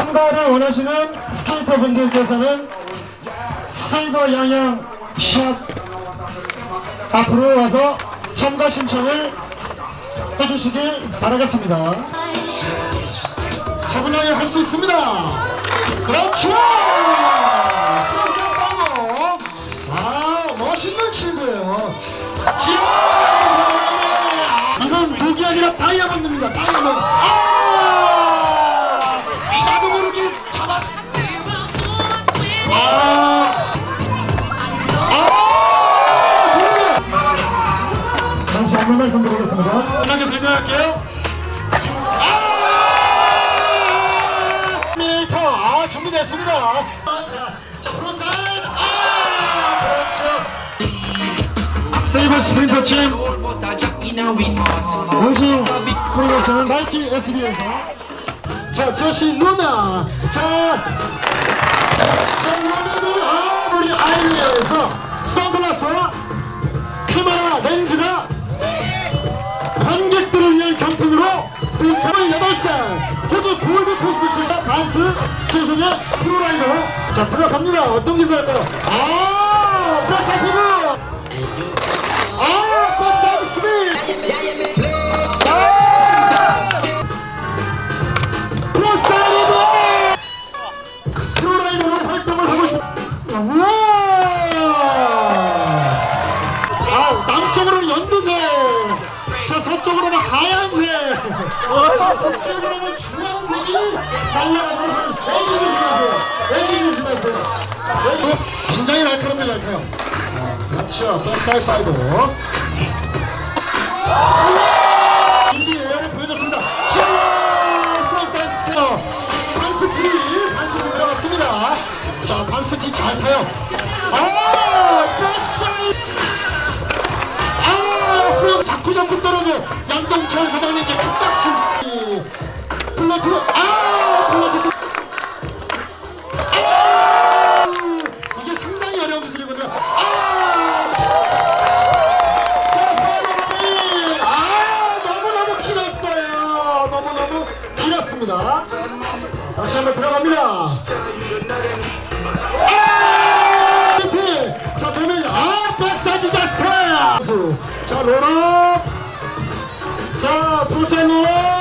참가를 원하시는 스케이터 분들께서는 세이버 양양 샵 앞으로 와서 참가 신청을 해주시길 바라겠습니다. 차분하게 할 수 있습니다. 그렇죠! 아, 멋있는 친구예요. 자, 이건 독이 아니라 다이아몬드입니다. 안내 말씀드리겠습니다. 편하게 설명할게요. 아! 미터 아 준비됐습니다. 아, 자, 자 프로사이드 아 그렇죠. 세이버 스프린터 팀 원신 프로모션은 나이키 SB에서 자 루나 자 자, 자 들어갑니다. 어떤 기술 할까요? 아 백사 피부 아 백사 스미 서쪽으로는 하얀색! 저 북쪽으로는 주황색이 날라가고 굉장히 날카롭니다 날카로워 그렇죠. 백사이드 파이브. 인디에어를 보여줬습니다. 자 프론트 스테어 반스티 반스티 들어갔습니다. 자 반스티 잘 타요. 아 백사이드. 아, 플러스 자꾸 자꾸 떨어져. 양동철 사장님께 큰 박수. 플러트, 아, 플러트. 길었습니다. 다시 한번 들어갑니다. 아! 이렇게 자 보면 아 백사이드 자스타 자 로럽 자 부산로